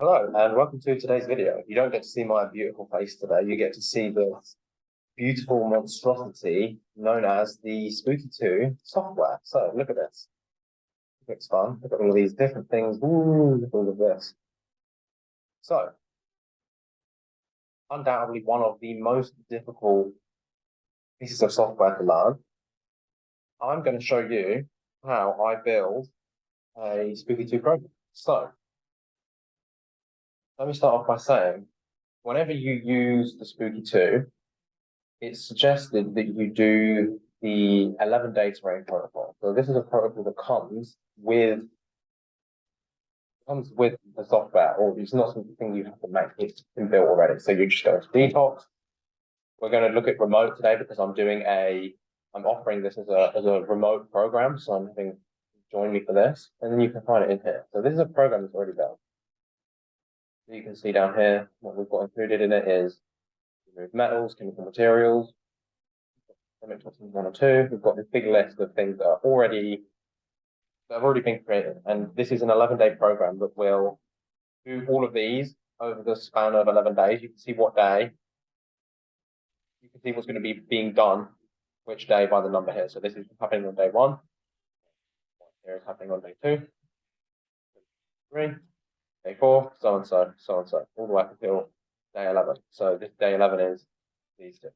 Hello and welcome to today's video. You don't get to see my beautiful face today, you get to see the beautiful monstrosity known as the Spooky 2 software. So look at this. Looks fun. Look at all these different things. Ooh, all of this. So, undoubtedly one of the most difficult pieces of software to learn. I'm going to show you how I build a Spooky 2 program. So, let me start off by saying, whenever you use the Spooky 2, it's suggested that you do the 11 day terrain protocol. So this is a protocol that comes with comes with the software, or it's not something you have to make, it's been built already. So you just go to detox. We're going to look at remote today because I'm doing a I'm offering this as a as a remote program. So I'm having join me for this, and then you can find it in here. So this is a program that's already built you can see down here, what we've got included in it is remove metals, chemical materials, one or two. We've got this big list of things that are already that have already been created. And this is an 11 day program that will do all of these over the span of 11 days. You can see what day, you can see what's going to be being done, which day by the number here. So this is happening on day one. Here is happening on day two, three, day four, so and so, so and so, all the way up until day 11. So this day 11 is these two.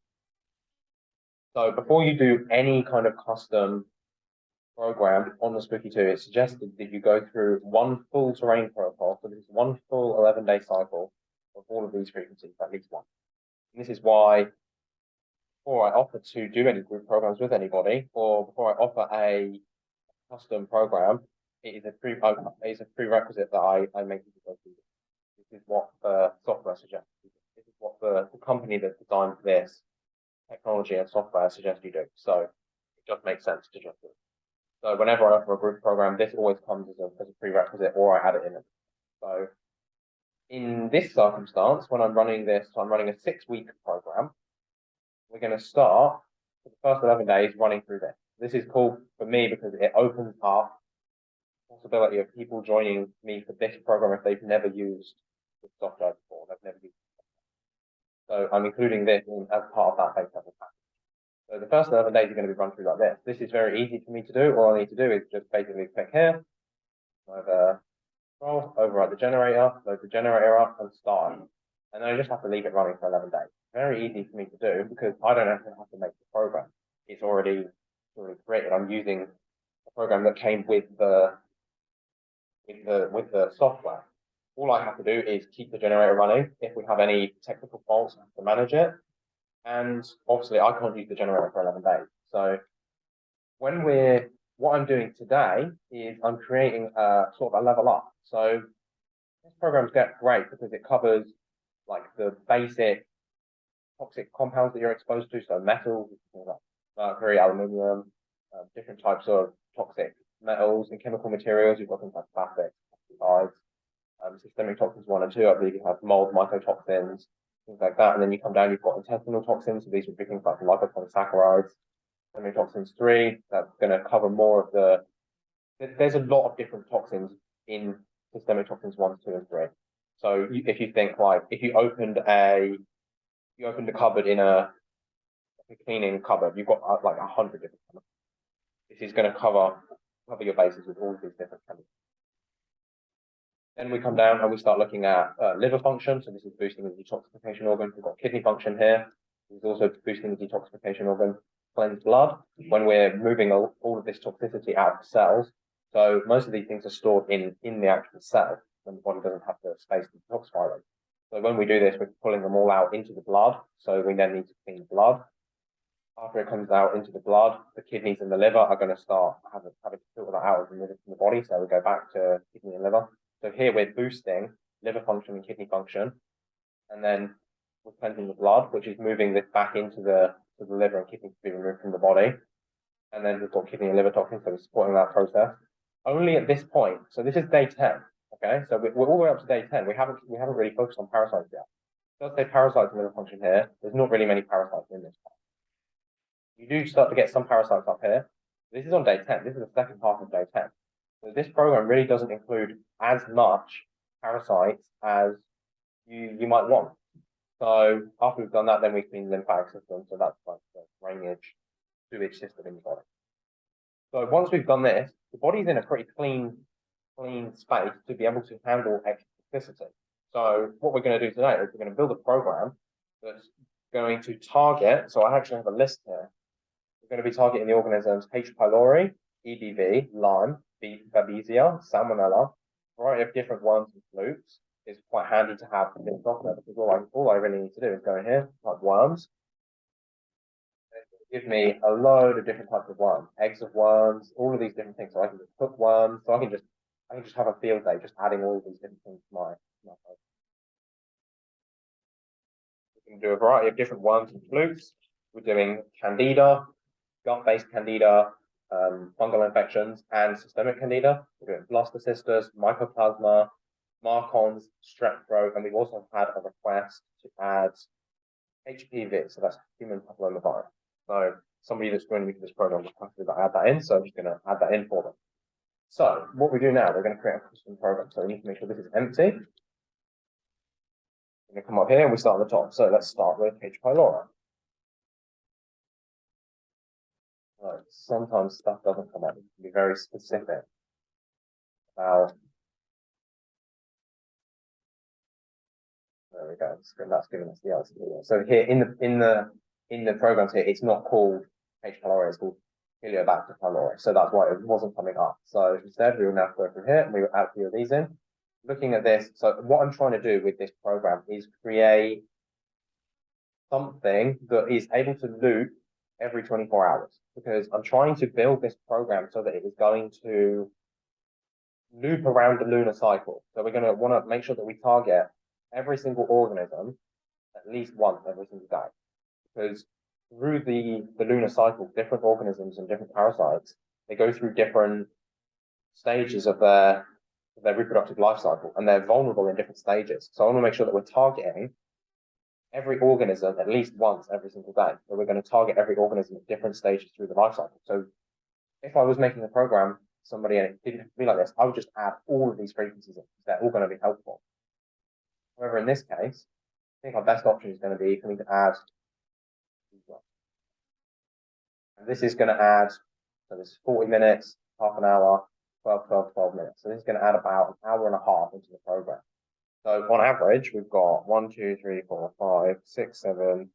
So before you do any kind of custom program on the Spooky 2, it's suggested that you go through one full terrain protocol. So this is one full 11 day cycle of all of these frequencies, at least one. And this is why before I offer to do any group programs with anybody, or before I offer a custom program, it is a pre uh, it is a prerequisite that I, I make people go through. This is what the software suggests. This is what the, the company that designed this technology and software suggests you do. So it just makes sense to just do it. So whenever I offer a group program, this always comes as a, as a prerequisite or I add it in. It. So in this circumstance, when I'm running this, I'm running a six week program, we're going to start for the first 11 days running through this. This is cool for me because it opens up possibility of people joining me for this program if they've never used the software before. They've never used it. So I'm including this in, as part of that base level package. So the first 11 days are going to be run through like this. This is very easy for me to do. All I need to do is just basically click here, over uh, scroll, overwrite the generator, load the generator up and start. And then I just have to leave it running for 11 days. Very easy for me to do because I don't actually have to make the program. It's already, already created. I'm using a program that came with the with the with the software. All I have to do is keep the generator running. If we have any technical faults, I have to manage it. And obviously, I can't use the generator for 11 days. So when we're what I'm doing today is I'm creating a sort of a level up. So this program's get great because it covers like the basic toxic compounds that you're exposed to, so metals, mercury, aluminium, uh, different types of toxic metals and chemical materials. You've got things like plastics, pesticides, um, systemic toxins one and two. I believe you have mold, mycotoxins, things like that. And then you come down, you've got intestinal toxins. So these would be things like lipopolysaccharides. Systemic toxins three, that's going to cover more of the. There's a lot of different toxins in systemic toxins one, two, and three. So if you think like if you opened a you opened a cupboard in a, a cleaning cupboard, you've got uh, like a hundred different. This is going to cover cover your bases with all of these different chemicals. Then we come down and we start looking at uh, liver function. So this is boosting the detoxification organ. We've got kidney function here. This is also boosting the detoxification organ. Cleanse blood when we're moving all, all of this toxicity out of the cells. So most of these things are stored in, in the actual cell when the body doesn't have the space to detoxify them. So when we do this, we're pulling them all out into the blood. So we then need to clean blood after it comes out into the blood, the kidneys and the liver are going to start having, having to filter that out remove it from the body. So we go back to kidney and liver. So here we're boosting liver function and kidney function. And then we're cleansing the blood, which is moving this back into the, to the liver and kidney to be removed from the body. And then we've got kidney and liver toxins, so we're supporting that process. Only at this point, so this is day 10. Okay, so we're all the way up to day 10. We haven't we haven't really focused on parasites yet. It does say parasites and liver function here. There's not really many parasites in this part you do start to get some parasites up here. This is on day 10. This is the second half of day 10. So this program really doesn't include as much parasites as you, you might want. So after we've done that, then we clean the lymphatic system. So that's like the drainage, sewage system in the body. So once we've done this, the body's in a pretty clean, clean space to be able to handle extra toxicity. So what we're going to do today is we're going to build a program that's going to target. So I actually have a list here. We're going to be targeting the organisms H. pylori, EBV, Lyme, B. Babesia, Salmonella, a variety of different worms and flukes. It's quite handy to have this software because all I, all I really need to do is go in here, type worms, give me a load of different types of worms, eggs of worms, all of these different things. So I can just cook worms. So I can just I can just have a field day, just adding all of these different things to my, my We can do a variety of different worms and flukes. We're doing candida, gut-based candida, um, fungal infections, and systemic candida. We're doing blastocystis, mycoplasma, MARCoNS, strep throat, and we've also had a request to add HPV, so that's human papillomavirus. So somebody that's going to be this program will have to add that in, so I'm just going to add that in for them. So what we do now, we're going to create a custom program. So we need to make sure this is empty. We're going to come up here and we start at the top. So let's start with H. pylori. Sometimes stuff doesn't come up. You can be very specific about there we go. That's giving us the answer. So here in the in the in the programs here, it's not called H. pylori, it's called Helicobacter pylori. So that's why it wasn't coming up. So instead, we will now go through here and we will add a few of these in. Looking at this, so what I'm trying to do with this program is create something that is able to loop every 24 hours because I'm trying to build this program so that it is going to loop around the lunar cycle. So we're going to want to make sure that we target every single organism at least once every single day because through the, the lunar cycle, different organisms and different parasites, they go through different stages of their, their reproductive life cycle and they're vulnerable in different stages. So I want to make sure that we're targeting every organism at least once every single day. So we're going to target every organism at different stages through the life cycle. So if I was making a program, somebody and it didn't have to be like this, I would just add all of these frequencies in. They're all going to be helpful. However, in this case, I think our best option is going to be for me to add and this is going to add, so this is 40 minutes, half an hour, 12, 12, 12 minutes. So this is going to add about an hour and a half into the program. So on average, we've got one, two, three, four, five, six, seven,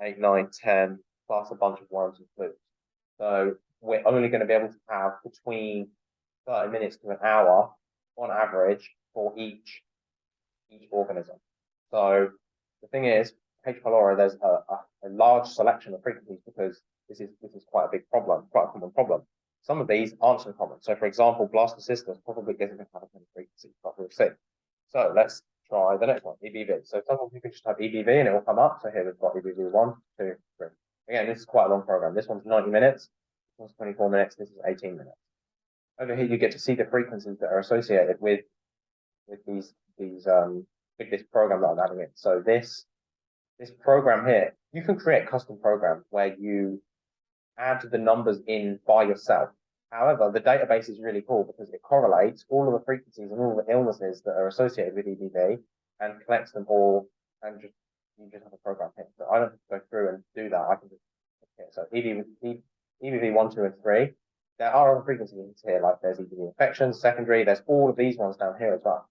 eight, nine, 10, plus a bunch of worms and flukes. So we're only going to be able to have between 30 minutes to an hour on average for each, each organism. So the thing is, H. pylori, there's a, a, a large selection of frequencies because this is this is quite a big problem, quite a common problem. Some of these aren't so common. So for example, blastocystis probably doesn't have a frequency, but we'll see. So let's try the next one, EBV. So sometimes you can just type EBV and it will come up. So here we've got EBV one, two, three. Again, this is quite a long program. This one's 90 minutes, this one's 24 minutes, this is 18 minutes. Over here you get to see the frequencies that are associated with with these these um with this program that I'm adding in. So this this program here, you can create custom programs where you add the numbers in by yourself. However, the database is really cool because it correlates all of the frequencies and all the illnesses that are associated with EBV and collects them all and just you just have a program here. So I don't have to go through and do that. I can just okay, so EBV, EBV one, two, and three. There are other frequencies here, like there's EBV infections, secondary, there's all of these ones down here as well.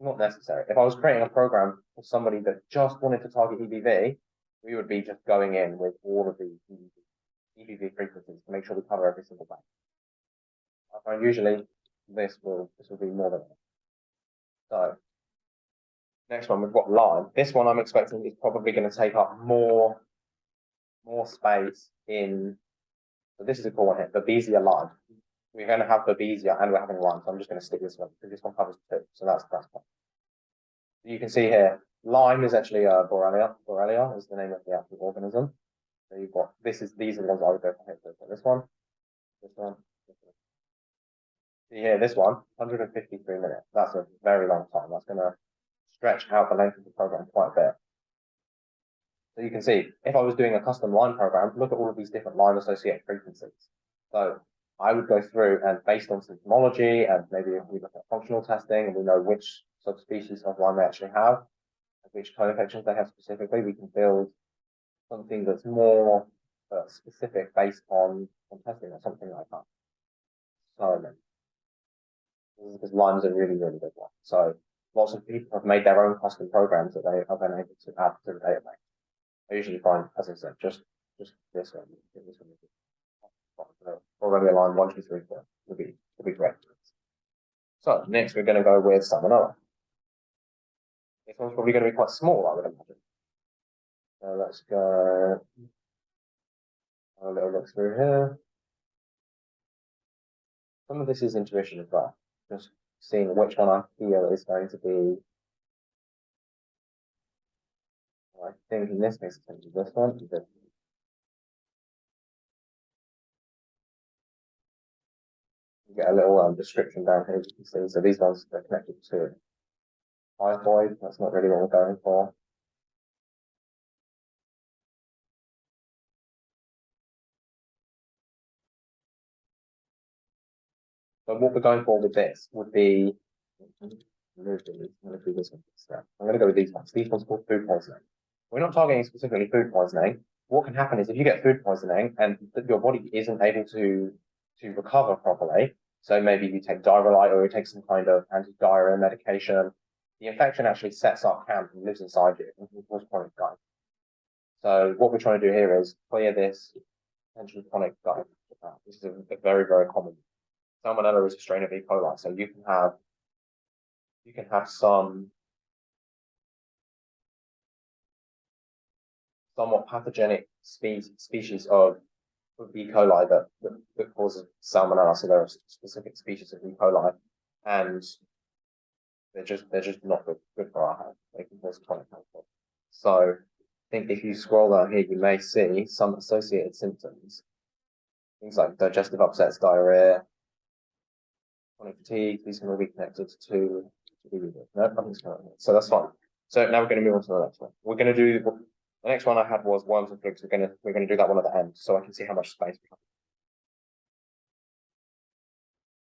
Not necessary. If I was creating a program for somebody that just wanted to target EBV, we would be just going in with all of these EBV frequencies to make sure we cover every single bank. I find usually this will this will be more than enough. So next one we've got Lyme. This one I'm expecting is probably going to take up more more space in. So this is a cool one here, Babesia Lyme. We're going to have Babesia and we're having Lyme, so I'm just going to stick this one because this one covers two. So that's that's fine. You can see here, Lyme is actually a uh, Borrelia. Borrelia is the name of the actual organism. So you've got this is these are the ones I would go for here. So this one, this one. See here, this one, 153 minutes. That's a very long time. That's going to stretch out the length of the program quite a bit. So you can see, if I was doing a custom Lyme program, look at all of these different Lyme-associated frequencies. So I would go through and based on symptomology and maybe if we look at functional testing and we know which subspecies of Lyme they actually have, which co-infections they have specifically, we can build something that's more uh, specific based on, on testing or something like that. So, because Lyme's a really, really good one. So lots of people have made their own custom programs that they have been able to add to the database. I usually find, as I said, just just this one, this one already aligned one, two, three, four would be would be great. So next we're going to go with salmonella. This one's probably going to be quite small, I would imagine. So let's go a little look through here. Some of this is intuition as well. Just seeing which one I feel is going to be. I think in this case it's going to be this one. You get a little um, description down here, you can see. So these ones are connected to typhoid. That's not really what we're going for. So what we're going for with this would be. I'm going to go with these ones. These ones called food poisoning. We're not targeting specifically food poisoning. What can happen is if you get food poisoning and your body isn't able to to recover properly, so maybe you take Dioralyte or you take some kind of anti-diarrhea medication, the infection actually sets up camp and lives inside you and can cause chronic gut. So what we're trying to do here is clear this potentially chronic gut. This is a, a very, very common. Salmonella is a strain of E. coli, so you can have you can have some somewhat pathogenic spe species of of E. coli that, that, that causes salmonella. So there are specific species of E. coli, and they're just they're just not good, good for our health. They can cause chronic health. So I think if you scroll down here, you may see some associated symptoms. Things like digestive upsets, diarrhea, chronic fatigue. These can all be connected to. to no, nothing's connected. So that's fine. So now we're going to move on to the next one. We're going to do the next one I had was worms and flukes. We're gonna we're gonna do that one at the end, so I can see how much space we have.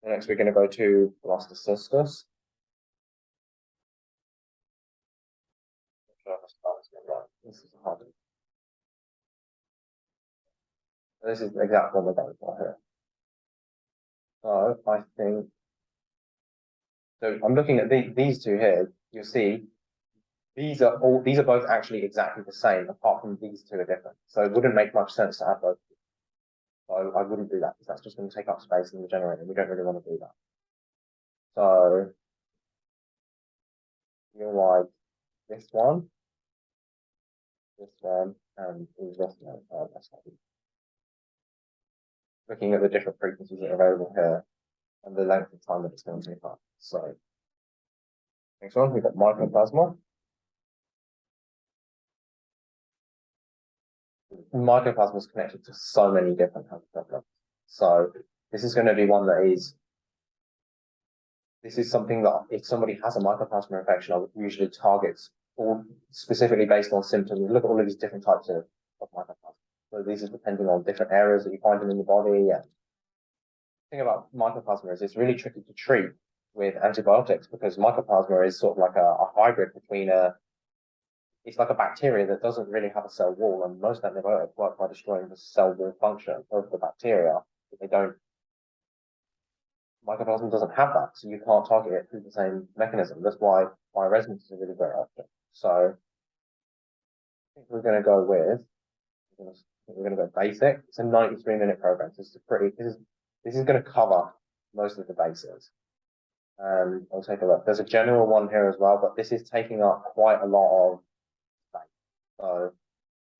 And next we're gonna go to blastocystis. This is hard. This is the exact one we're going for here. So I think so I'm looking at the, these two here, you'll see these are all, these are both actually exactly the same, apart from these two are different. So it wouldn't make much sense to have both. So I wouldn't do that because that's just going to take up space in the generator. We don't really want to do that. So you're like this one, this one, and this one. Oh, that's Looking at the different frequencies that are available here and the length of time that it's going to take up. So next one, we've got mycoplasma. mycoplasma is connected to so many different health problems. So this is going to be one that is this is something that if somebody has a mycoplasma infection, I would usually target all specifically based on symptoms. Look at all of these different types of, of mycoplasma. So these are depending on different areas that you find them in the body. And thing about mycoplasma is it's really tricky to treat with antibiotics because mycoplasma is sort of like a, a hybrid between a it's like a bacteria that doesn't really have a cell wall, and most antibiotics work by destroying the cell wall function of the bacteria. But they don't. Mycoplasma doesn't have that, so you can't target it through the same mechanism. That's why bioresonance is a really great option. So I think we're going to go with we're going to go basic. It's a 93 minute program. So this is pretty. This is this is going to cover most of the bases. Um, I'll take a look. There's a general one here as well, but this is taking up quite a lot of space. so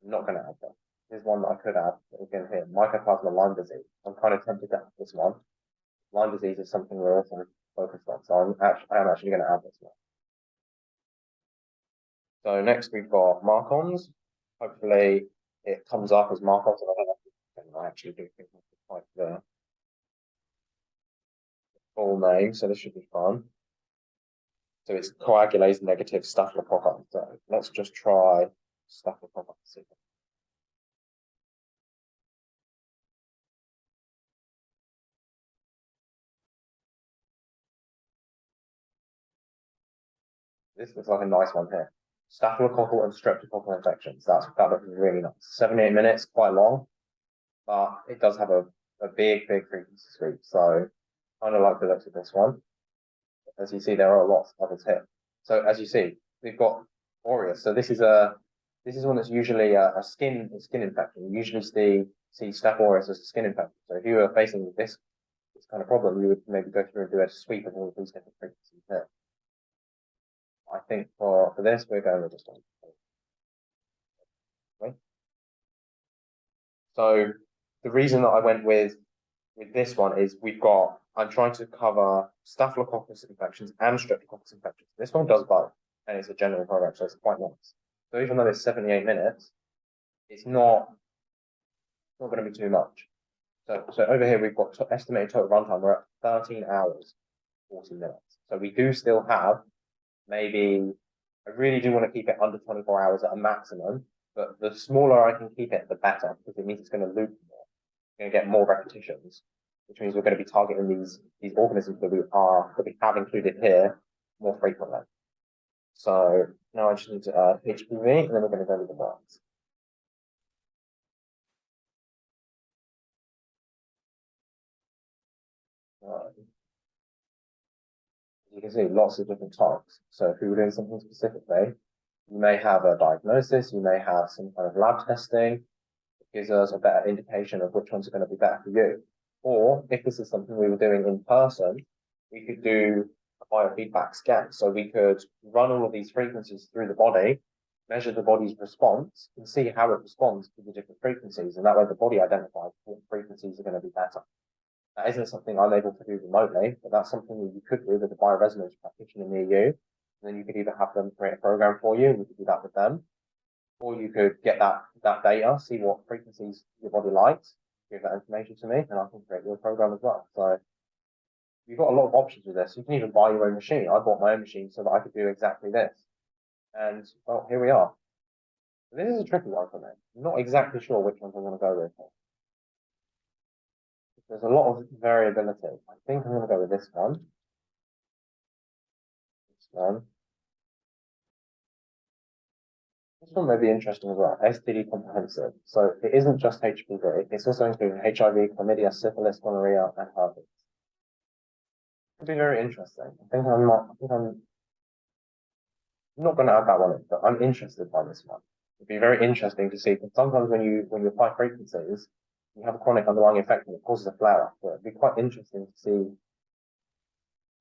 I'm not going to add that. Here's one that I could add again here, mycoplasma Lyme disease. I'm kind of tempted to add this one. Lyme disease is something we're also focused on, so I'm actually, I am actually going to add this one. So next we've got MARCoNS. Hopefully it comes up as MARCoNS, and I actually do think I quite the full name, so this should be fun. So it's coagulase negative staphylococcus. So let's just try staphylococcus. This looks like a nice one here. Staphylococcal and streptococcal infections. That's that looks really nice. Seventy-eight minutes, quite long, but it does have a, a big, big frequency sweep. So kind of like the looks of this one. As you see, there are lots of others here. So as you see, we've got aureus. So this is a this is one that's usually a, a skin a skin infection. You usually see see staph aureus as a skin infection. So if you were facing this this kind of problem, you would maybe go through and do a sweep of all these different frequencies here. I think for, for this, we're going with this one. So the reason that I went with with this one is we've got I'm trying to cover staphylococcus infections and streptococcus infections. This one does both, and it's a general program, so it's quite nice. So even though it's 78 minutes, it's not not going to be too much. So so over here we've got to estimated total runtime. We're at 13 hours, 40 minutes. So we do still have maybe I really do want to keep it under 24 hours at a maximum, but the smaller I can keep it, the better, because it means it's going to loop more. Going to get more repetitions, which means we're going to be targeting these these organisms that we are that we have included here more frequently. So now I just need to add HPV, and then we're going to go to the worms. you can see lots of different types. So if we were doing something specifically, you may have a diagnosis, you may have some kind of lab testing, gives us a better indication of which ones are going to be better for you. Or if this is something we were doing in person, we could do a biofeedback scan. So we could run all of these frequencies through the body, measure the body's response, and see how it responds to the different frequencies. And that way the body identifies what frequencies are going to be better. That isn't something I'm able to do remotely, but that's something that you could do with a bioresonance practitioner near you. And then you could either have them create a program for you, and you could do that with them, or you could get that that data, see what frequencies your body likes, give that information to me, and I can create your program as well. So you've got a lot of options with this. You can even buy your own machine. I bought my own machine so that I could do exactly this. And well, here we are. This is a tricky one for me. I'm not exactly sure which ones I'm going to go with. There's a lot of variability. I think I'm going to go with this one. This one. This one may be interesting as well. STD comprehensive. So it isn't just HPV. It's also including HIV, chlamydia, syphilis, gonorrhea, and herpes. It could be very interesting. I think I'm not. I think I'm not going to add that one in, but I'm interested by this one. It'd be very interesting to see. Because sometimes when you when you apply frequencies, you have a chronic underlying infection that causes a flare up. So it'd be quite interesting to see,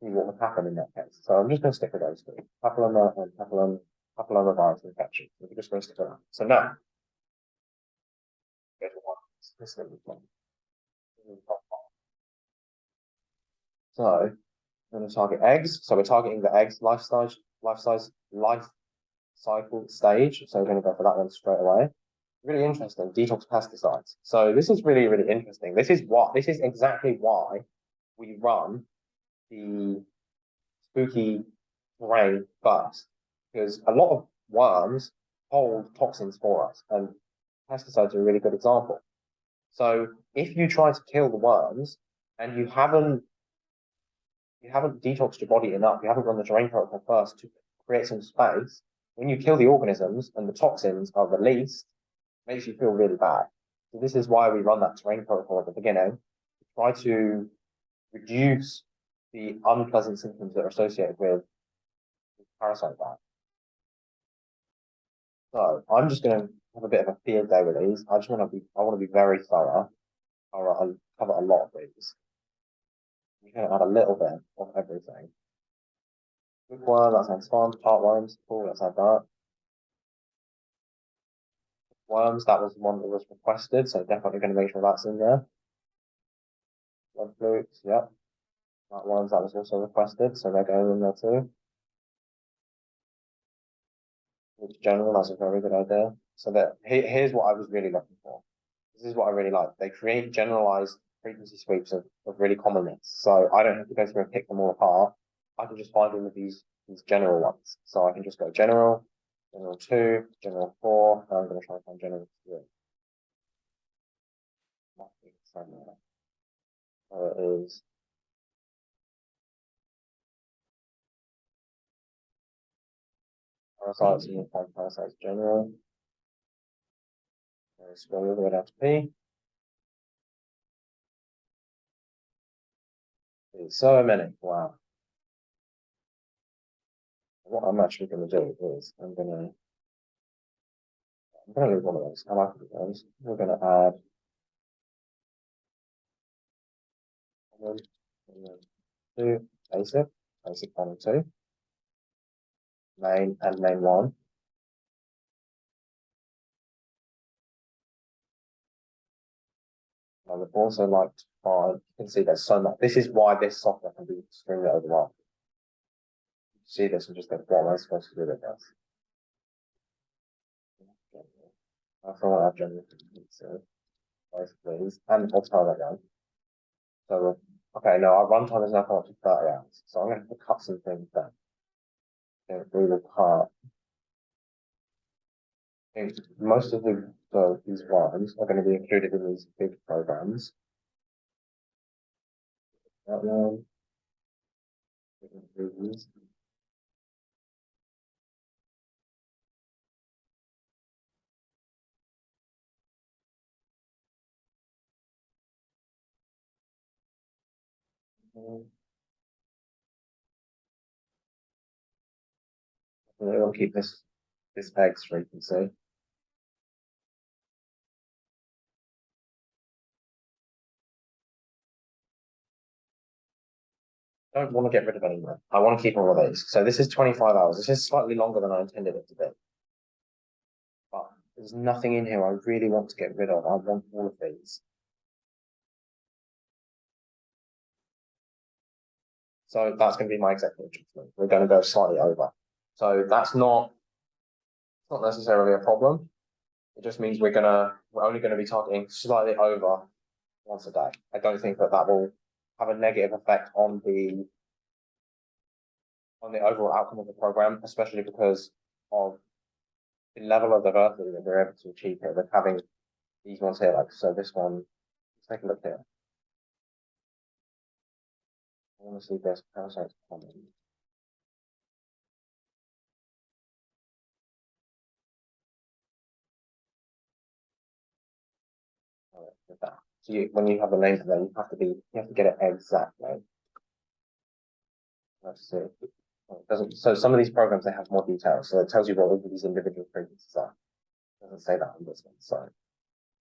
see what would happen in that case. So I'm just going to stick with those two. Papilloma and papilloma, papillomavirus infection. We're just going to stick with that. So now, go to one. This is one. So we're going to target eggs. So we're targeting the eggs life size, life size, life cycle stage. So we're going to go for that one straight away really interesting, detox pesticides. So this is really, really interesting. This is what, this is exactly why we run the spooky brain first, because a lot of worms hold toxins for us, and pesticides are a really good example. So if you try to kill the worms and you haven't you haven't detoxed your body enough, you haven't run the terrain protocol first to create some space, when you kill the organisms and the toxins are released, makes you feel really bad. So this is why we run that terrain protocol at the beginning, to try to reduce the unpleasant symptoms that are associated with parasite bite. So I'm just going to have a bit of a field day with these. I just want to be, I want to be very thorough. I'll, cover a lot of these. You can add a little bit of everything. Good one, that sounds fun. Heartworms, cool, let's add that worms, that was one that was requested, so definitely going to make sure that's in there. Blood flukes, yep. That ones that was also requested, so they're going in there too. Which general, that's a very good idea. So that here's what I was really looking for. This is what I really like. They create generalized frequency sweeps of, of really common myths. So I don't have to go through and pick them all apart. I can just find all of these these general ones. So I can just go general, general two, general four. Now I'm going to try and find general three. It is Parasites and you'll find parasites general. Uh, Scroll all the way down to P. There's so many, wow. What I'm actually gonna do is, I'm gonna. I'm gonna leave one of those, I like those, we're gonna add. One, and then two, basic, basic one and two. Main and 9 one. I would also like to you can see there's so much, this is why this software can be extremely overwhelming. See this and just think, what am I supposed to do with this? Like I've generally, so, both these, and that down. So, okay, no, our runtime is now up to thirty hours, so I'm gonna have to cut some things down. Will cut. I think most of the, the, these ones are gonna be included in these big programs. That one. Can We'll keep this, this peg straight and see. Don't want to get rid of any more. I want to keep all of these. So this is twenty-five hours. This is slightly longer than I intended it to be. But there's nothing in here I really want to get rid of. I want all of these. So that's going to be my executive judgment. We're going to go slightly over. So that's not, not necessarily a problem. It just means we're gonna, we're only gonna be targeting slightly over once a day. I don't think that that will have a negative effect on the on the overall outcome of the program, especially because of the level of diversity that we're able to achieve here with having these ones here, like, so this one, let's take a look here. I want to see this parasites common. So you, when you have a name for them, you have to be, you have to get it exactly. Let's see. It doesn't, so some of these programs, they have more details, so it tells you what all these individual frequencies are. Doesn't say that on this one, so.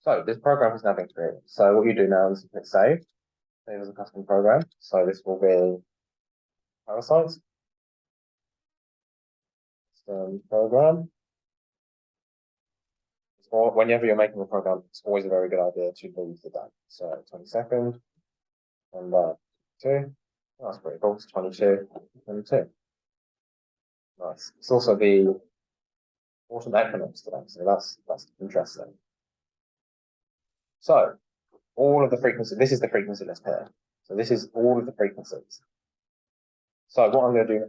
So this program has now been created. So what you do now is hit save. Save as a custom program. So this will be parasites. Custom program. Or whenever you're making a program, it's always a very good idea to leave the date. So twenty second. And uh, two. That's pretty cool. It's 22, 22. Nice. It's also the autumn equinox today, so that's that's interesting. So all of the frequencies, this is the frequency list here. So this is all of the frequencies. So what I'm going to do,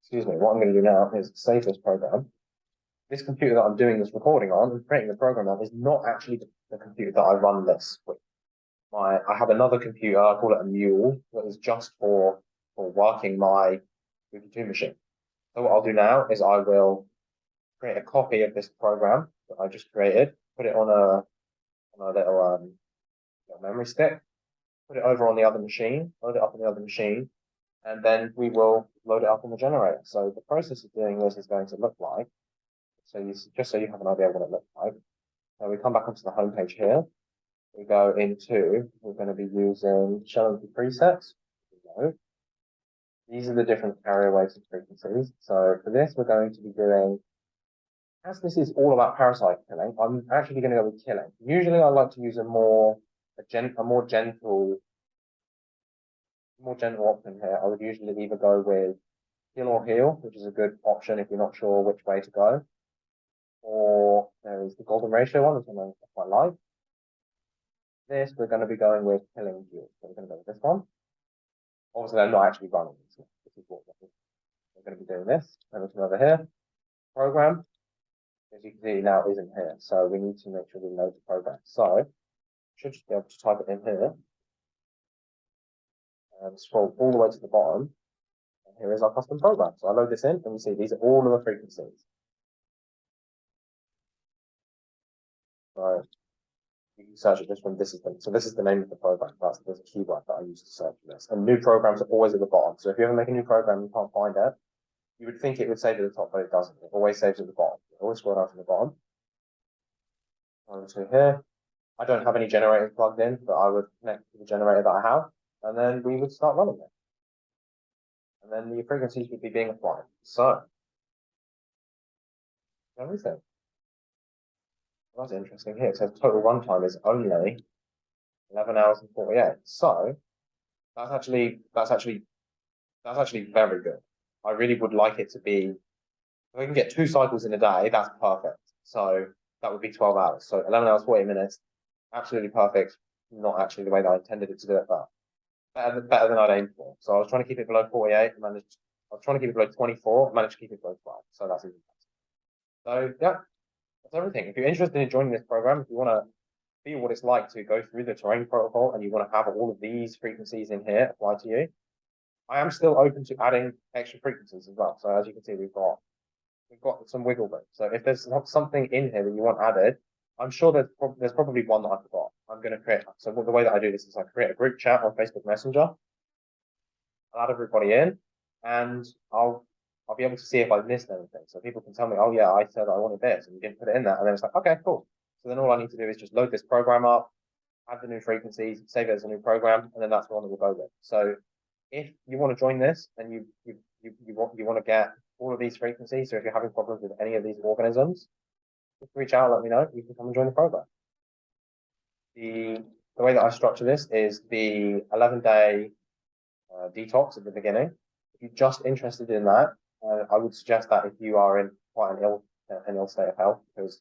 excuse me, what I'm going to do now is save this program. This computer that I'm doing this recording on and creating the program on is not actually the, computer that I run this with. My, I have another computer, I call it a mule, that is just for, for working my Ruby2 machine. So what I'll do now is I will create a copy of this program that I just created, put it on a, on a little, um, little memory stick, put it over on the other machine, load it up on the other machine, and then we will load it up on the generator. So the process of doing this is going to look like, so you, just so you have an idea of what it looks like. So we come back onto the home page here. We go into, we're going to be using showing the presets. These are the different carrier waves and frequencies. So for this, we're going to be doing, as this is all about parasite killing, I'm actually going to go with killing. Usually I like to use a more, a gen, a more gentle, more gentle option here. I would usually either go with kill or heal, which is a good option if you're not sure which way to go. Or there is the golden ratio one, which I'm know I quite like. This, we're going to be going with killing heal. So we're going to go with this one. Obviously, I'm not actually running this. This is what we're going to be doing this. And it's over here. Program. As you can see now isn't here. So we need to make sure we load the program. So should just be able to type it in here. And scroll all the way to the bottom. And here is our custom program. So I load this in and we see these are all of the frequencies. Search it just from this is the, so this is the name of the program. That's a keyword that I use to search for this. And new programs are always at the bottom. So if you ever make a new program, you can't find it. You would think it would save at the top, but it doesn't. It always saves at the bottom. It always scroll down to the bottom. To here. I don't have any generators plugged in, but I would connect to the generator that I have, and then we would start running it. And then the frequencies would be being applied. So. Everything. That's interesting here. It says total runtime is only eleven hours and forty-eight. So that's actually that's actually that's actually very good. I really would like it to be. If I can get two cycles in a day, that's perfect. So that would be twelve hours. So eleven hours forty minutes, absolutely perfect. Not actually the way that I intended it to do it, but better than, better than I'd aimed for. So I was trying to keep it below forty-eight. Managed. I was trying to keep it below twenty-four. Managed to keep it below twelve. So that's even better. So yeah, that's everything. If you're interested in joining this program, if you want to feel what it's like to go through the terrain protocol and you want to have all of these frequencies in here apply to you, I am still open to adding extra frequencies as well. So as you can see, we've got we've got some wiggle room. So if there's not something in here that you want added, I'm sure there's, there's probably one that I forgot. I'm going to create. So the way that I do this is I create a group chat on Facebook Messenger. I'll add everybody in, and I'll I'll be able to see if I've missed anything. So people can tell me, oh yeah, I said I wanted this, and you didn't put it in there, and then it's like, okay, cool. So then all I need to do is just load this program up, add the new frequencies, save it as a new program, and then that's the one that we'll go with. So if you want to join this and you you you, you want you want to get all of these frequencies, so if you're having problems with any of these organisms, just reach out, let me know. You can come and join the program. The the way that I structure this is the 11 day uh, detox at the beginning. If you're just interested in that, uh, I would suggest that if you are in quite an ill uh, an ill state of health, because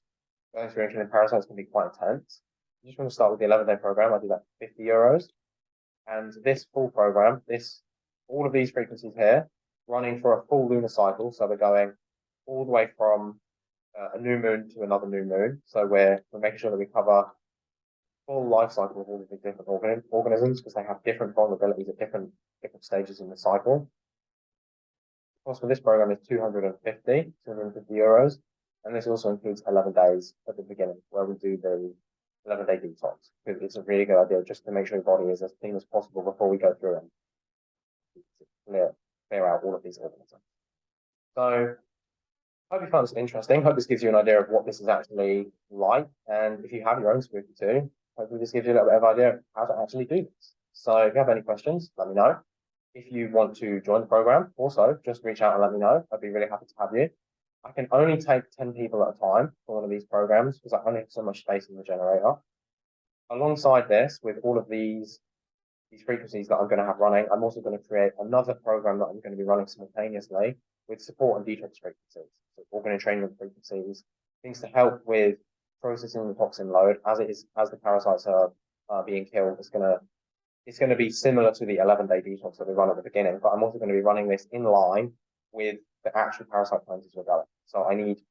going through parasites can be quite intense. You just want to start with the 11 day program. I do that for 50 euros. And this full program, this all of these frequencies here, running for a full lunar cycle. So we're going all the way from uh, a new moon to another new moon. So we're we're making sure that we cover full life cycle of all of the different organ organisms because they have different vulnerabilities at different different stages in the cycle. Cost for this program is 250, 250 euros. And this also includes 11 days at the beginning where we do the 11 day detox it's a really good idea just to make sure your body is as clean as possible before we go through and clear, clear out all of these organisms. So hope you found this interesting. Hope this gives you an idea of what this is actually like. And if you have your own Spooky 2, hopefully this gives you a little bit of idea of how to actually do this. So if you have any questions, let me know. If you want to join the program, also just reach out and let me know. I'd be really happy to have you. I can only take 10 people at a time for one of these programs because I only have so much space in the generator. Alongside this, with all of these, these frequencies that I'm going to have running, I'm also going to create another program that I'm going to be running simultaneously with support and detox frequencies, so organ entrainment frequencies, things to help with processing the toxin load as it is, as the parasites are, are being killed. It's going to, it's going to be similar to the 11 day detox that we run at the beginning, but I'm also going to be running this in line with the actual parasite cleanses we're going. So I need,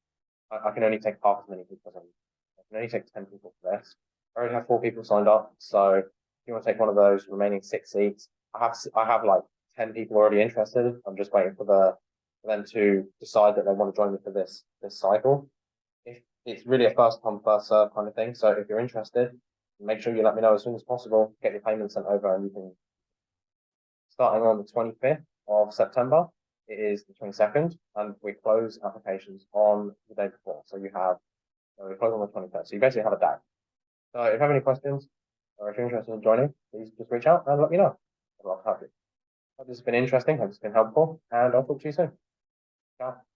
I, I can only take half as many people as I can only take 10 people for this. I already have four people signed up. So if you want to take one of those remaining six seats, I have, I have like 10 people already interested. I'm just waiting for the, for them to decide that they want to join me for this, this cycle. If it's really a first come, first serve kind of thing. So if you're interested, make sure you let me know as soon as possible, get your payment sent over and you can, starting on the twenty-fifth of September, it is the twenty-second, and we close applications on the day before, so you have, uh, we close on the twenty-third, so you basically have a day. So if you have any questions, or if you're interested in joining, please just reach out and let me know. To have you. Hope this has been interesting, hope it's been helpful, and I'll talk to you soon. Ciao.